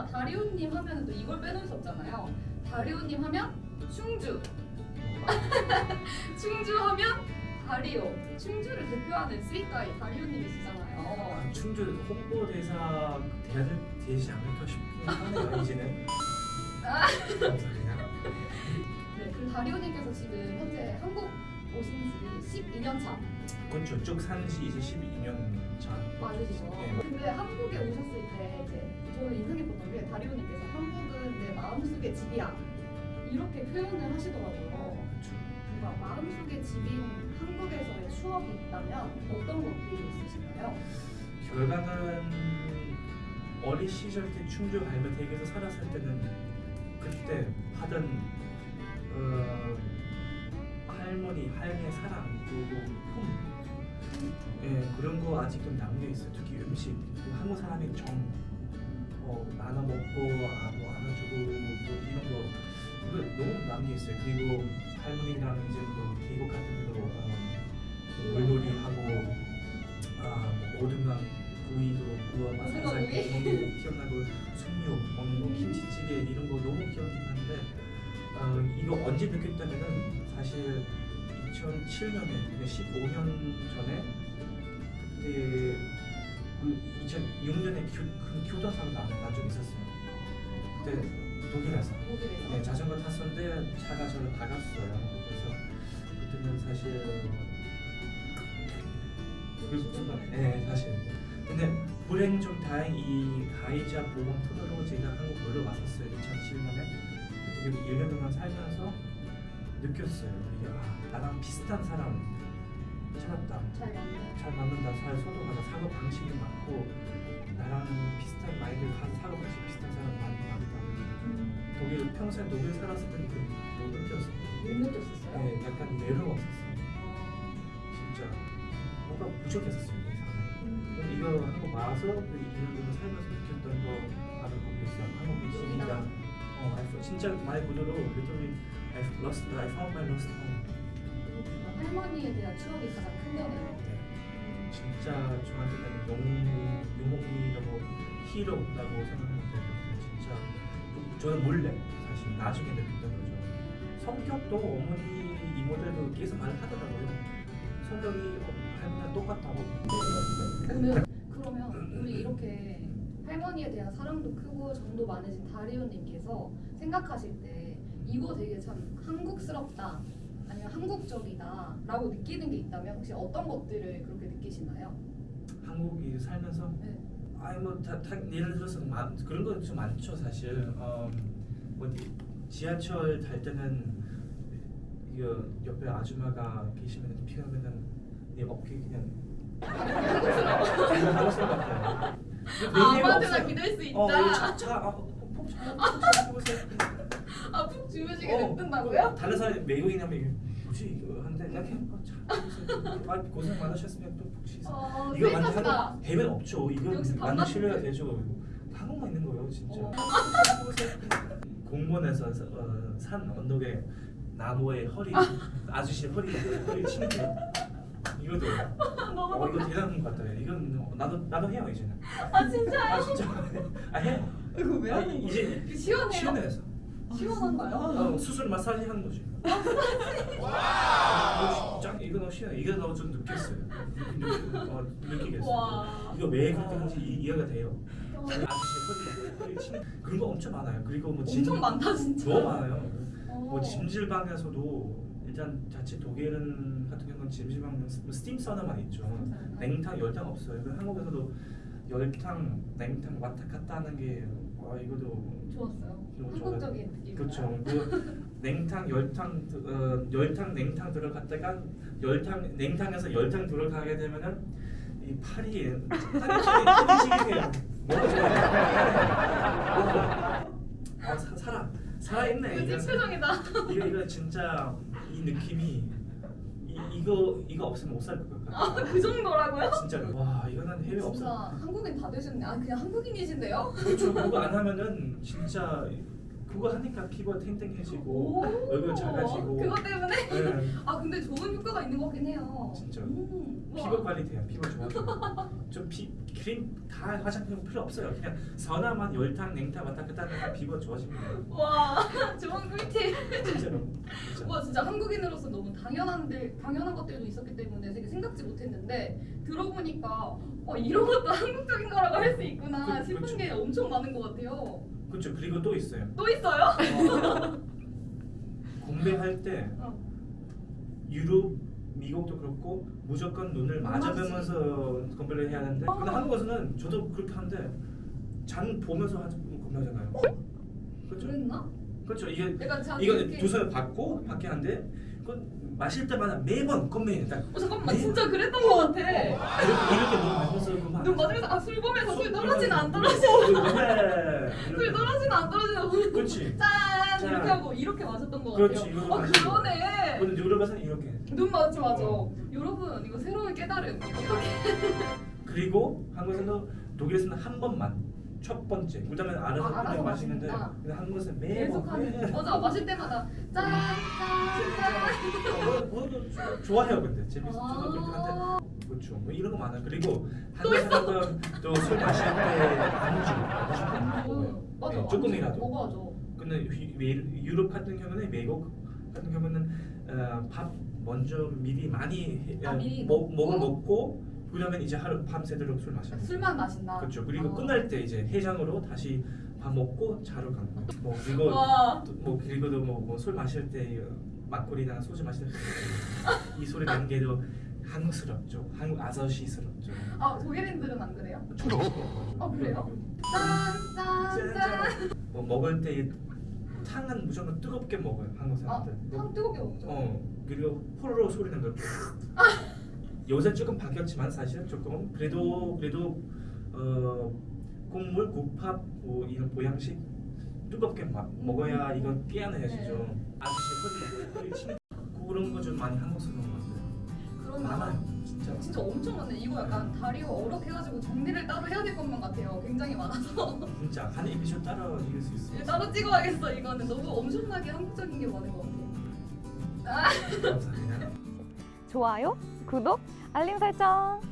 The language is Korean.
진짜 다리오님 하면 또 이걸 빼놓을 수 없잖아요. 다리오님 하면 충주. 충주 하면 다리오. 충주를 대표하는 스윗가이 다리오님이시잖아요. 아, 충주 홍보대사 돼야 될- 되지 않을까 싶긴 하네요 이제는 아. 네, 그리고 다리오님께서 지금 현재 한국 2년 차. 그건 저쪽 산지 이제 12년 차. 맞으시죠. 네. 근데 한국에 오셨을 때 이제 저는 인상 깊었던 게 다리오님께서 한국은 내 마음속의 집이야 이렇게 표현을 하시더라고요. 아, 뭔가 마음속의 집인 한국에서의 추억이 있다면 어떤 것들이 있으신가요? 결과는 어린 시절 때 충주 갈매택에서 살았을 때는 그때 하던 어, 할머니 할매 사랑 그리고 품 예, 그런 거 아직도 남겨 있어요. 특히 음식 그 한국 사람의 정 어, 나눠 먹고 아, 뭐 안아주고 뭐 이런 거 그거 너무 남겨 있어요. 그리고 할머니랑 이제 뭐 계곡 같은 데로 어, 그 물놀이 하고 아, 뭐 오등강 구이도 구워 맛 오등강 살살 구이? 먹는 거 기억나고 순육 먹는 거 김치찌개 이런 거 너무 기억이 나는데 어, 이거 언제 느꼈다면은 사실 2007년에 15년 전에 그때 그 2006년에 교, 그 교도사로 난, 난적 있었어요. 그때 독일에서 독일에서? 네, 자전거 탔었는데 차가 저를 박았어요. 그래서 그때는 사실 그렇지만 네 사실 근데 불행 좀 다행 이 가해자 보험 토대로 제가 한국 놀러 왔었어요 2007년에 그때 1년 동안 살면서 느꼈어요. 이게 아, 나랑 비슷한 사람 찾았다. 잘? 잘 맞는다. 잘 소통하다 사고 방식이 맞고 나랑 비슷한 마인드 한 사고 방식 비슷한 사람 많다. 독일 평생 독일 살았을 때는 그못 느꼈어요. 못 느꼈었어요? 네, 약간 외로웠었어요. 진짜. 뭔가 부족했었어요 이 그럼 이거 한국 와서 그 2년 정도 살면서 느꼈던 거 바로 거기 있어요 한국 집이랑 어, I 진짜 말 그대로 literally I lost I found my lost home. 할머니에 대한 추억이 가장 큰 거네요. 네. 진짜 저한테는 영웅 유목민이라고 히로라고 생각하는데 진짜 저는 몰래 사실 나중에 느꼈던 거죠 성격도 어머니 이모들도 계속 말하더라고요 성격이 할머니랑 똑같다고 오늘 그러면 우리 이렇게 할머니에 대한 사랑도 크고 정도 많으신 다리오님께서 생각하실 때 이거 되게 참 한국스럽다 아니면 한국적이다 라고 느끼는 게 있다면 혹시 어떤 것들을 그렇게 느끼시나요? 한국에 살면서 네. 아니 뭐 다, 다 예를 들어서 많, 그런 거좀 많죠 사실 어, 뭐 지하철 탈 때는 이거 옆에 아줌마가 계시면 피하면은 내 어깨 그냥 한국스러워 같아요 아무한테나 기댈 수 있다. 어 차차 아, 폭차 해보세요 아, 푹 주무시게 어, 냅둔다고요? 다른 사람 외국인하면 이게 뭐지 이거 하는데 그냥 어, 참말 고생 많으셨으면 또푹 쉬세요 어, 이거 완전. 한국 해외 없죠. 이거 완전 신뢰가 되죠. 한국만 있는 거예요, 진짜. 어. 공원에서 어, 산 언덕에 나무에 허리 아저씨 허리 허리 치는 거 너무 어 이거 대단한 것 같아요. 이건 나도 나도 해요 이제는. 아 진짜요? 아 진짜 아 해요. 이거 왜 아, 하는 거야? 이제 그 시원해요? 시원해서 시원한가요? 어, 수술 마사지 하는 거지. 와. 짱 이거 너무 시원. 이거 너무 좀 느꼈어요. 어, 느끼겠어요. 와. 이거 왜 그렇게 하는지 이- 이해가 돼요. 아저씨 허리 그런 거 엄청 많아요. 그리고 뭐 진- 엄청 많다 진짜. 너무 많아요. 어. 뭐 찜질방에서도 일단 자체 독일은 같은 경우는 찜질방 스팀 사우나만 있죠. 냉탕 열탕 없어요. 그 한국에서도 열탕 냉탕 왔다 갔다 하는 게 와, 이거도 좋았어요. 너무 한국적인 느낌. 그렇죠. 그 냉탕 열탕 어, 열탕 냉탕 들어갔다가 열탕 냉탕에서 열탕 들어가게 되면은 이 팔이 팔이 뭐가 아 사- 살아 살아 있네 이거 표정이다. 이거 이거 진짜 이 느낌이 이, 이 거 이거 없으면 못 살 것 같아. 아, 그 정도라고요? 진짜로. 와 이거는 해외 없어. 한국인 다 되셨네. 아 그냥 한국인이신데요? 그렇죠. 그거 안 하면은 진짜 그거 하니까 피부가 탱탱해지고 오, 얼굴 작아지고. 그것 때문에? 네, 아 근데 좋은 효과가 있는 것 같긴 해요. 진짜. 음. 피부 관리 돼요. 피부 좋아져요. 좀피 크림 다 화장품 필요 없어요. 그냥 선화만 열탕 냉탕 왔다 갔다 하면 피부가 좋아집니다. 와 좋은 꿀팁. 진짜로. 진짜. 와 진짜 당연한데 당연한 것들도 있었기 때문에 되게 생각지 못했는데 들어보니까 어, 이런 것도 한국적인 거라고 할 수 있구나 그- 싶은 그쵸. 게 엄청 많은 것 같아요. 그렇죠. 그리고 또 있어요. 또 있어요? 공배할 때 어. 유럽, 미국도 그렇고 무조건 눈을 맞지. 마주보면서 건배를 해야 하는데 어. 근데 한국에서는 저도 그렇게 하는데 잔 보면서 하- 건배하잖아요. 그렇죠. 그랬나? 그렇죠. 이게 이거 두 손을 받고 받게 하는데 그 마실 때마다 매번. 딱어 잠깐만 매- 진짜 그랬던 것 같아. 이렇게 이렇게 눈 건배. 눈 맞으면서 아술 보면서 술 떨어지나 안 떨어지? 떨어지나 네. 술 떨어지나 안 떨어지나 그렇지. 짠 짠. 이렇게 하고 이렇게 마셨던 것 그렇지, 같아요. 아. 그러네. 근데 유럽에서는 이렇게. 눈 맞지 맞아. 어. 여러분 이거 새로운 깨달음. 어떻게? 그리고 한국에서는 독일에서는 한 번만 첫 번째 알아서 아, 그냥 알아서 마시는데 마시는구나. 근데 한국에서는 매번 계속하는. 맞아 마실 때마다 짠 짠. 뭐, 좋아해요 근데 재밌어 짠. 저도 그렇게 한데 아. 그렇죠 뭐 이런 거 많아요 그리고 한국 사람은 또술 마실 때 안주 안주 음, 맞아. 네, 조금이라도 먹어야죠. 근데 미- 유럽 같은 경우는 미국 같은 경우는 어, 밥 먼저 미리 많이 해- 아, 미리 먹? 먹을 먹고 그다음에 이제 하루 밤새도록 술 거예요. 술만 마신다. 그렇죠. 그리고 아. 끝날 때 이제 해장으로 다시 밥 먹고 자러 가는 거예요. 뭐 그리고 와. 또뭐 그리고도 뭐술 마실 때 막걸리나 소주 마실 때이 소리 나는 게도 한국스럽죠. 한국 아저씨스럽죠. 아 독일인들은 안 그래요? 조심스러워요. 아, 그래요? 짠짠 짠. 뭐 먹을 때 탕은 무조건 뜨겁게 먹어요. 한국 아, 사람들. 탕 뜨겁게 먹죠. 어 그리고 호로로 소리 나는 거. 요새 조금 바뀌었지만 사실 조금 그래도 그래도 어 국물 국밥 뭐 이런 보양식 뜨겁게 막 먹어야 이거 깨어나야죠. 네. 아저씨 침 그런 거 좀 많이 한국스러운 것 같아요. 그러면 많아요 진짜. 진짜 엄청 많네. 이거 약간 다리가 어록해가지고 정리를 따로 해야 될 것만 같아요. 굉장히 많아서 진짜 한 에피소드 따라 이길 수 있어요. 따로 찍어야겠어. 이거는 너무 엄청나게 한국적인 게 많은 것 같아요. 감사합니다. 좋아요, 구독, 알림 설정.